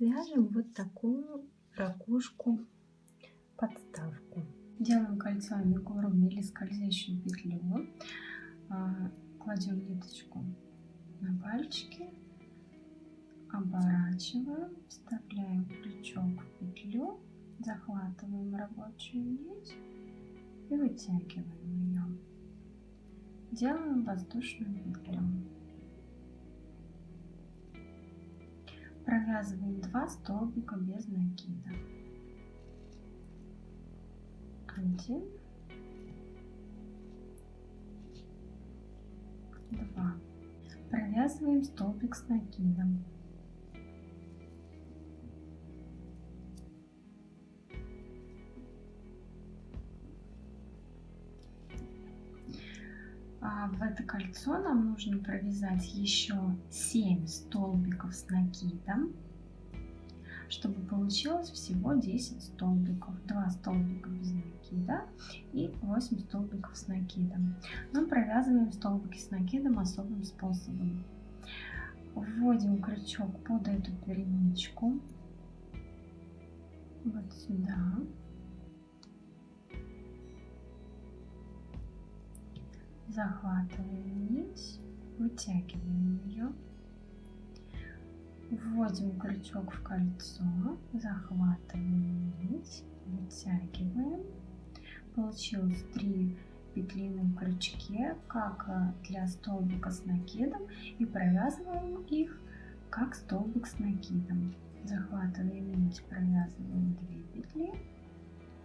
свяжем вот такую ракушку подставку. Делаем кольцо амигурumi или скользящую петлю. А, кладем ниточку на пальчики, оборачиваем, вставляем крючок в петлю, захватываем рабочую нить и вытягиваем ее. Делаем воздушную петлю. Провязываем 2 столбика без накида. 1, 2. Провязываем столбик с накидом. В это кольцо нам нужно провязать еще 7 столбиков с накидом, чтобы получилось всего 10 столбиков. 2 столбика без накида и 8 столбиков с накидом. Мы провязываем столбики с накидом особым способом. Вводим крючок под эту перемычку, вот сюда. Захватываем нить, вытягиваем ее, вводим крючок в кольцо, захватываем нить, вытягиваем. Получилось 3 петли на крючке, как для столбика с накидом, и провязываем их как столбик с накидом. Захватываем нить, провязываем 2 петли,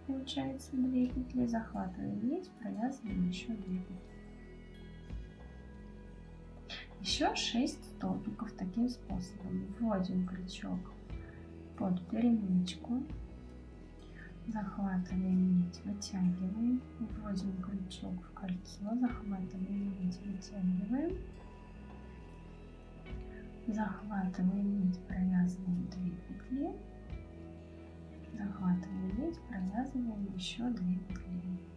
получается 2 петли, захватываем нить, провязываем еще 2 петли. Еще 6 столбиков таким способом. Вводим крючок под перемычку, захватываем нить, вытягиваем, вводим крючок в кольцо, захватываем нить, вытягиваем, захватываем нить, провязываем 2 петли, захватываем нить, провязываем еще 2 петли.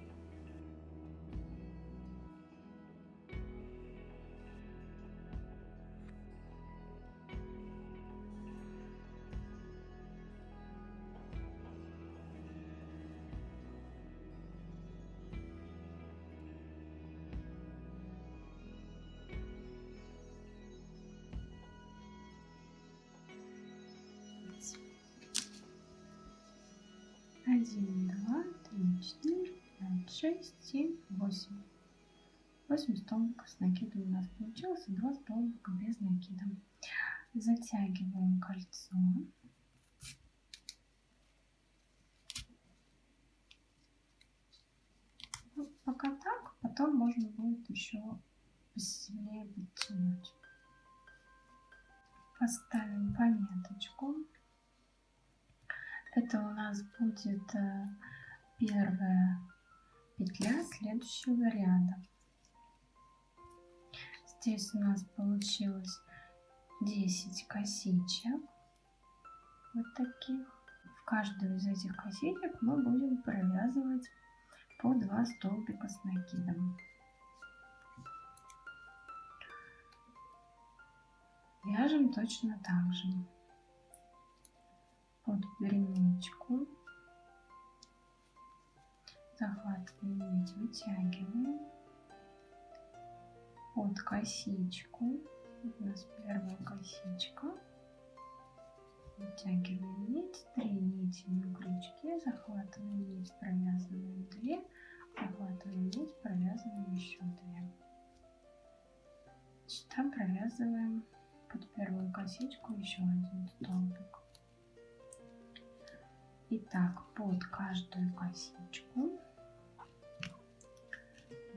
Один, два, три, четыре, пять, шесть, семь, восемь. Восемь столбиков с накидом у нас получилось и два столбика без накида. Затягиваем кольцо. Ну, пока так, потом можно будет еще посильнее подтянуть. Поставим пометочку. Это у нас будет э, первая петля следующего ряда. Здесь у нас получилось 10 косичек. Вот таких. В каждую из этих косичек мы будем провязывать по 2 столбика с накидом. Вяжем точно так же под перемычку. Захватываем нить, вытягиваем под косичку. У нас первая косичка. Вытягиваем нить, три нити на крючке, захватываем нить, провязываем две, захватываем нить, провязываем еще две. Сюда провязываем под первую косичку еще один столбик. Итак, под каждую косичку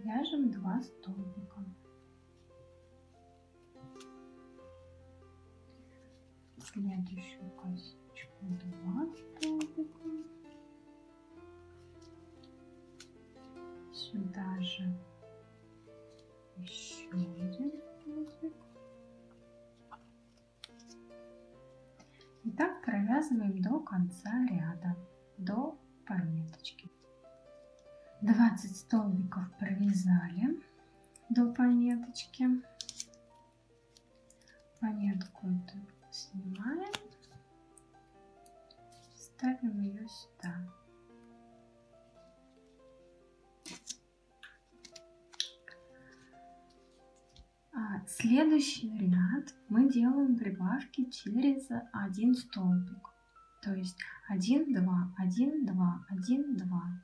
вяжем 2 столбика. Следующую косичку 2 столбика. Сюда же Итак, провязываем до конца ряда, до пометочки. 20 столбиков провязали до пометочки. Пометку эту снимаем ставим ее сюда. А, следующий ряд мы делаем прибавки через один столбик. То есть 1, 2, 1, 2, 1, 2.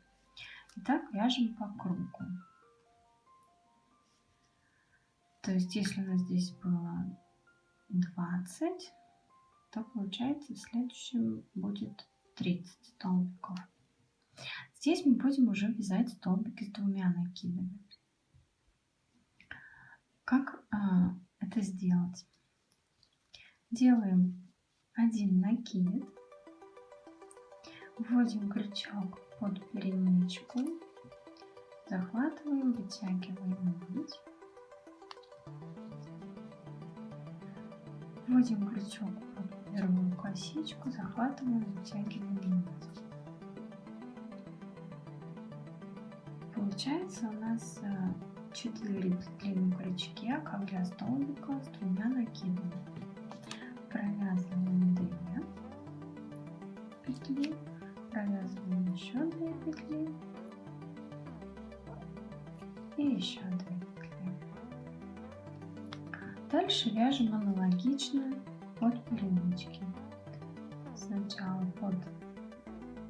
И так вяжем по кругу. То есть если у нас здесь было 20, то получается в следующем будет 30 столбиков. Здесь мы будем уже вязать столбики с двумя накидами. Как а, это сделать? Делаем один накид, вводим крючок под перемычку, захватываем, вытягиваем нить, вводим крючок под первую косичку, захватываем, вытягиваем нить. Получается у нас э, 4 петли на крючке, как для столбика с двумя накидами. Провязываем 2 петли, провязываем еще 2 петли и еще 2 петли. Дальше вяжем аналогично под перемычки. Сначала под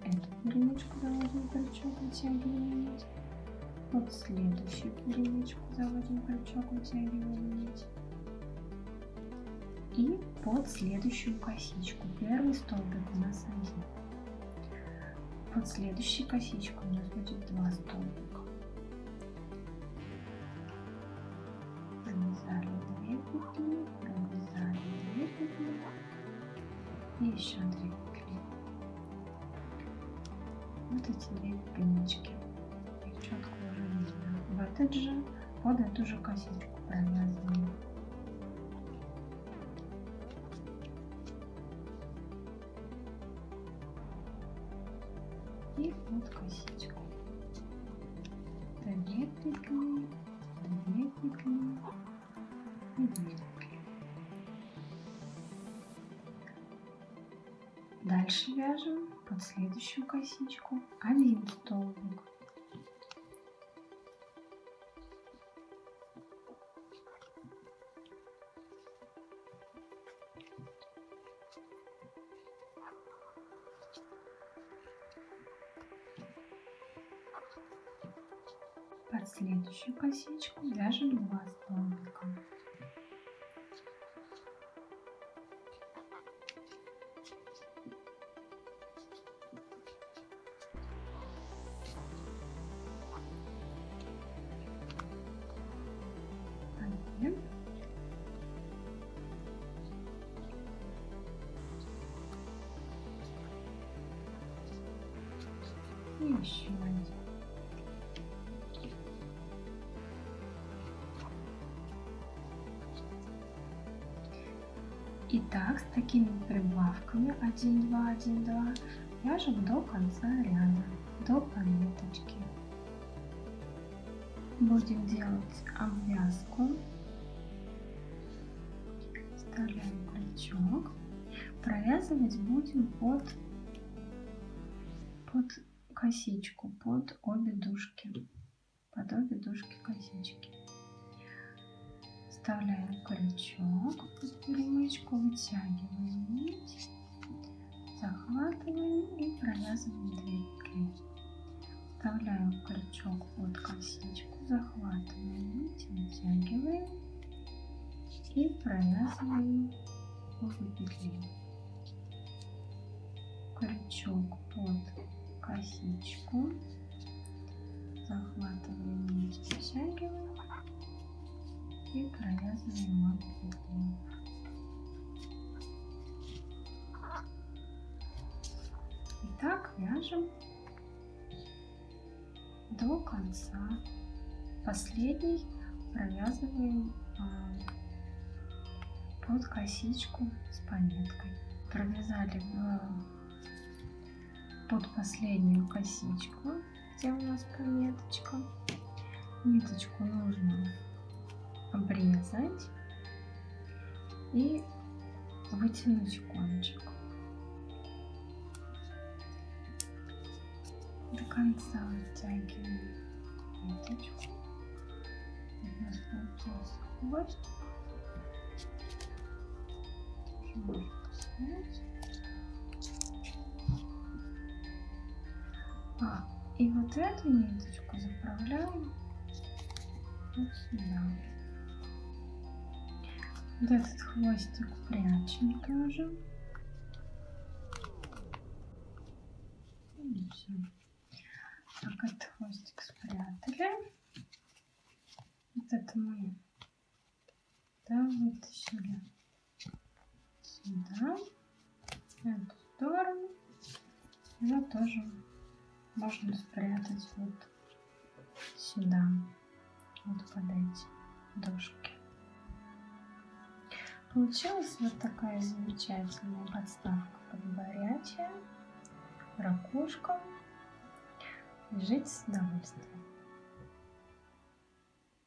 эту перемычку заводим крючок, вытягиваем нить под следующую перемычку заводим крючок, вытягиваем нить. И под следующую косичку. Первый столбик у нас один. Под следующей косичкой у нас будет два столбика. Провязали две петли, провязали две петли и еще две петли. Вот эти две перемычки четко уже видно. В этот же, под эту же косичку провязываем. Под косичку. Две петли и. Дальше вяжем под следующую косичку один столбик. Под следующую косичку вяжем два столбика. Один. И еще один. Итак, с такими прибавками 1, 2, 1, 2 вяжем до конца ряда, до пометочки. Будем делать обвязку. Вставляем крючок. Провязывать будем под, под косичку, под обе дужки, под обе дужки косички. Вставляем крючок под перемычку, вытягиваем нить, захватываем и провязываем 2 петли. Вставляем крючок под косичку, захватываем нить, вытягиваем и провязываем обе петли. Крючок под косичку, захватываем нить, вытягиваем и провязываем обе петли. Итак, вяжем до конца. Последний провязываем а, под косичку с пометкой. Провязали в, под последнюю косичку, где у нас пометочка. Ниточку нужно обрезать и вытянуть кончик. конца вытягиваем ниточку. У нас получился хвостик. Можно снять. А, и вот эту ниточку заправляем вот сюда. Вот этот хвостик прячем тоже. И все. Так, этот хвостик спрятали. Вот это мы да, вытащили сюда, в эту сторону. Его тоже можно спрятать вот сюда, вот под эти дошки. Получилась вот такая замечательная подставка под горячее, ракушка. Жить с удовольствием.